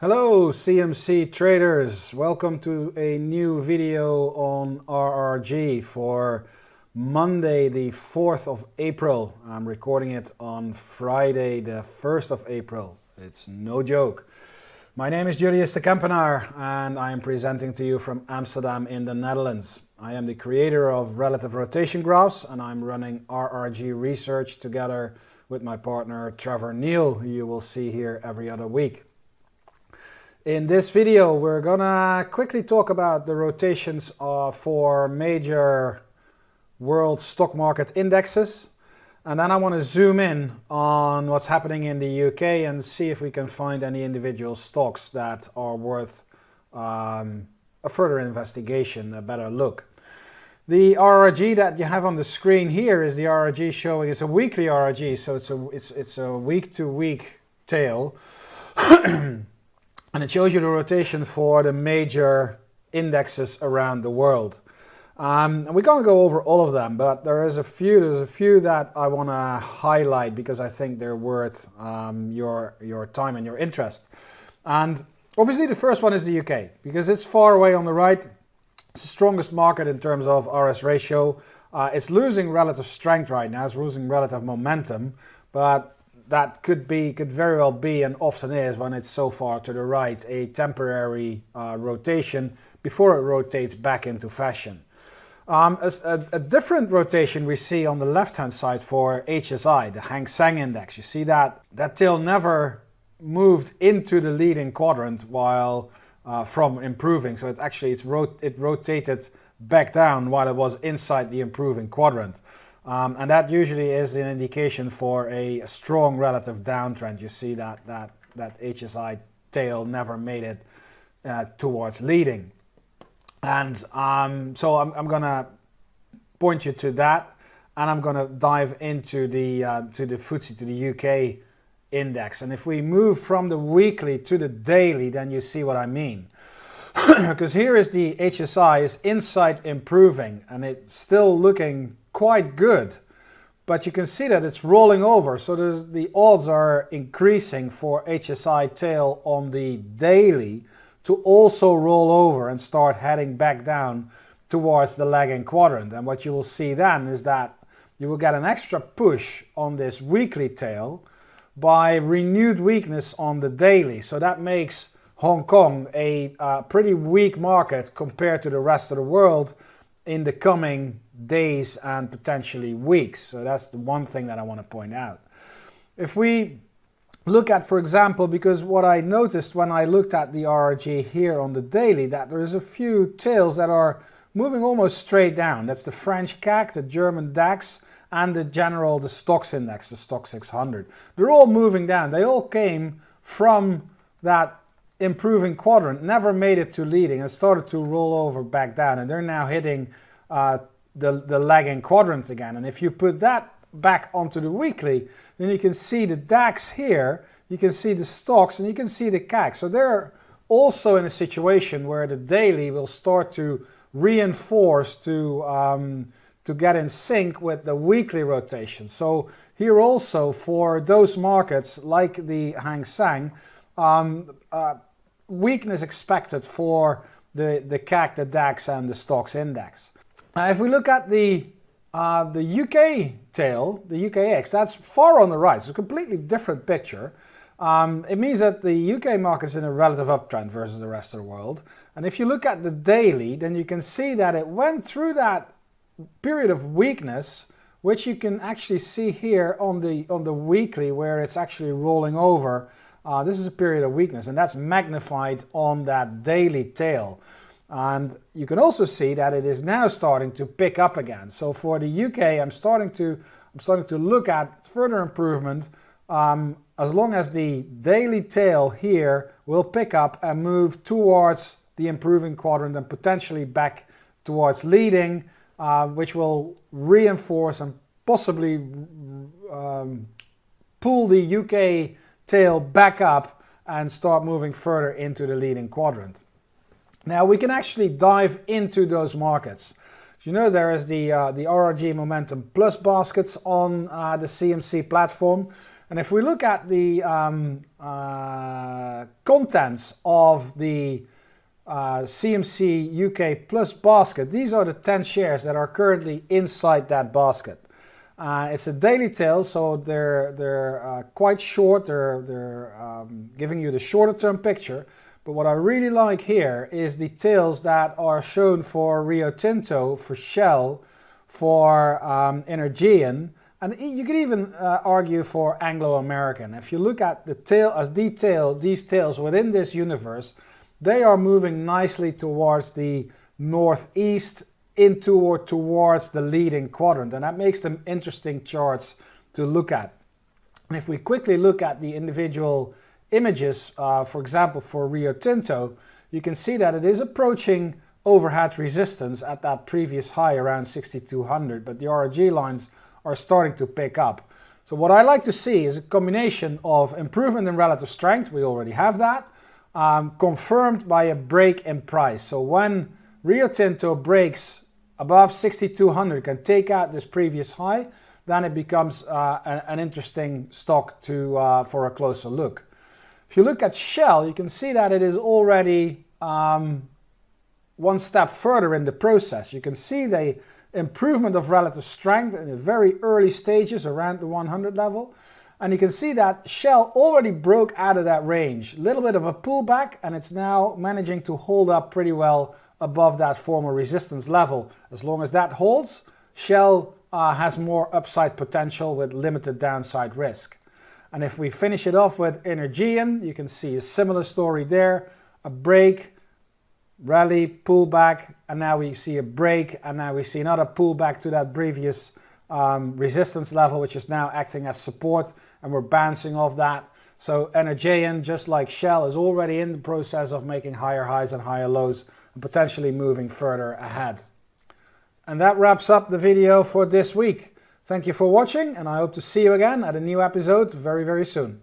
Hello CMC traders, welcome to a new video on RRG for Monday the 4th of April. I'm recording it on Friday the 1st of April. It's no joke. My name is Julius de Kempenaar and I am presenting to you from Amsterdam in the Netherlands. I am the creator of Relative Rotation Graphs and I'm running RRG research together with my partner Trevor Neal, who you will see here every other week. In this video, we're gonna quickly talk about the rotations uh, for major world stock market indexes. And then I want to zoom in on what's happening in the UK and see if we can find any individual stocks that are worth um, a further investigation, a better look. The RRG that you have on the screen here is the RRG showing, it's a weekly RRG, so it's a, it's, it's a week to week tail. and it shows you the rotation for the major indexes around the world. Um, and going to go over all of them, but there is a few. There's a few that I want to highlight because I think they're worth um, your your time and your interest. And obviously, the first one is the UK because it's far away on the right. It's the strongest market in terms of RS ratio. Uh, it's losing relative strength right now. It's losing relative momentum, but that could be, could very well be, and often is when it's so far to the right, a temporary uh, rotation before it rotates back into fashion. Um, a, a, different rotation we see on the left-hand side for HSI, the Hang Seng Index. You see that that tail never moved into the leading quadrant while uh, from improving. So it actually it's rot it rotated back down while it was inside the improving quadrant. Um, and that usually is an indication for a strong relative downtrend. You see that, that, that HSI tail never made it uh, towards leading. And um, so I'm, I'm going to point you to that. And I'm going to dive into the, uh, to the FTSE, to the UK index. And if we move from the weekly to the daily, then you see what I mean. because here is the HSI is inside improving and it's still looking quite good. But you can see that it's rolling over, so the odds are increasing for HSI tail on the daily to also roll over and start heading back down towards the lagging quadrant. And what you will see then is that you will get an extra push on this weekly tail by renewed weakness on the daily. So that makes Hong Kong a uh, pretty weak market compared to the rest of the world in the coming days and potentially weeks. So that's the one thing that I want to point out. If we look at, for example, because what I noticed when I looked at the RRG here on the daily, that there is a few tails that are moving almost straight down. That's the French CAC, the German DAX, and the general, the STOXX index, the stock 600. They're all moving down. They all came from that improving quadrant, never made it to leading and started to roll over back down. And they're now hitting uh, the, the lagging quadrant again. And if you put that back onto the weekly, then you can see the DAX here, you can see the STOXX, and you can see the CAC. So they're also in a situation where the daily will start to reinforce to, um, to get in sync with the weekly rotation. So here also for those markets like the Hang Seng, um, uh, weakness expected for the, the CAC, the DAX and the STOXX index. Now, if we look at the uh, the UK tail, the UKX, that's far on the right. It's a completely different picture. Um, it means that the UK market is in a relative uptrend versus the rest of the world. And if you look at the daily, then you can see that it went through that period of weakness, which you can actually see here on the, on the weekly where it's actually rolling over. Uh, this is a period of weakness and that's magnified on that daily tail. And you can also see that it is now starting to pick up again. So for the UK, I'm starting to, I'm starting to look at further improvement um, as long as the daily tail here will pick up and move towards the improving quadrant and potentially back towards leading, uh, which will reinforce and possibly um, pull the UK tail back up and start moving further into the leading quadrant. Now we can actually dive into those markets. As you know, there is the, uh, the RRG Momentum Plus baskets on uh, the CMC platform. And if we look at the um, uh, contents of the uh, CMC UK Plus basket, these are the 10 shares that are currently inside that basket. Uh, it's a daily tail, so they're, they're uh, quite short, they're, they're um, giving you the shorter term picture. But what I really like here is the tails that are shown for Rio Tinto, for Shell, for um, and you could even uh, argue for Anglo-American. If you look at the tail as detail, these tails within this universe, they are moving nicely towards the northeast into or towards the leading quadrant. And that makes them interesting charts to look at. And if we quickly look at the individual images, uh, for example, for Rio Tinto, you can see that it is approaching overhead resistance at that previous high around 6200, but the RRG lines are starting to pick up. So what I like to see is a combination of improvement in relative strength, we already have that, um, confirmed by a break in price. So when Rio Tinto breaks above 6200, can take out this previous high, then it becomes uh, an interesting stock to, uh, for a closer look. If you look at Shell, you can see that it is already um, one step further in the process. You can see the improvement of relative strength in the very early stages around the 100 level. And you can see that Shell already broke out of that range. A little bit of a pullback and it's now managing to hold up pretty well above that former resistance level. As long as that holds, Shell uh, has more upside potential with limited downside risk. And if we finish it off with Energean, you can see a similar story there. A break, rally, pullback, and now we see a break, and now we see another pullback to that previous um, resistance level, which is now acting as support, and we're bouncing off that. So Energean, just like Shell, is already in the process of making higher highs and higher lows, potentially moving further ahead. And that wraps up the video for this week. Thank you for watching, and I hope to see you again at a new episode very, very soon.